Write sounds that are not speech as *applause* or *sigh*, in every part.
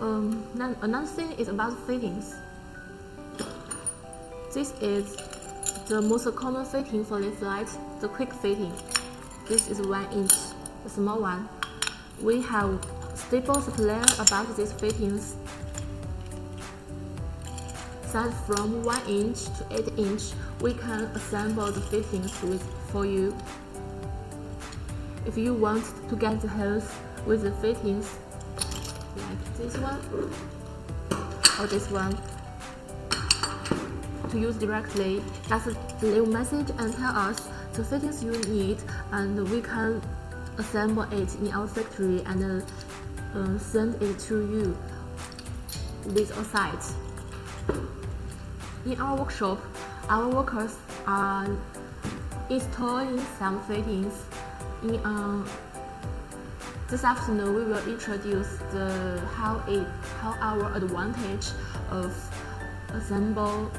Um, another thing is about fittings. This is the most common fitting for this light, the quick fitting. This is 1 inch, the small one. We have stable supplier about these fittings that from 1 inch to 8 inch, we can assemble the fittings with, for you. If you want to get the hose with the fittings, like this one, or this one, to use directly, just leave message and tell us the fittings you need and we can assemble it in our factory and uh, send it to you with a site. In our workshop, our workers are installing some fittings. In um, this afternoon, we will introduce the how it how our advantage of assemble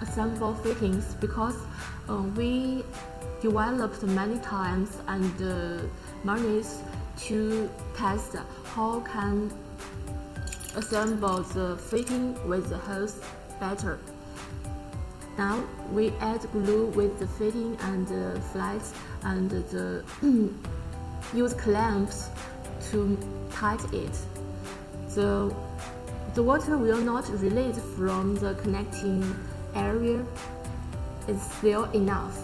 assemble fittings because uh, we developed many times and uh, monies to test how can assemble the fitting with the hose better. Now we add glue with the fitting and the flights and the *clears throat* use clamps to tight it. The, the water will not release from the connecting area. It's still enough.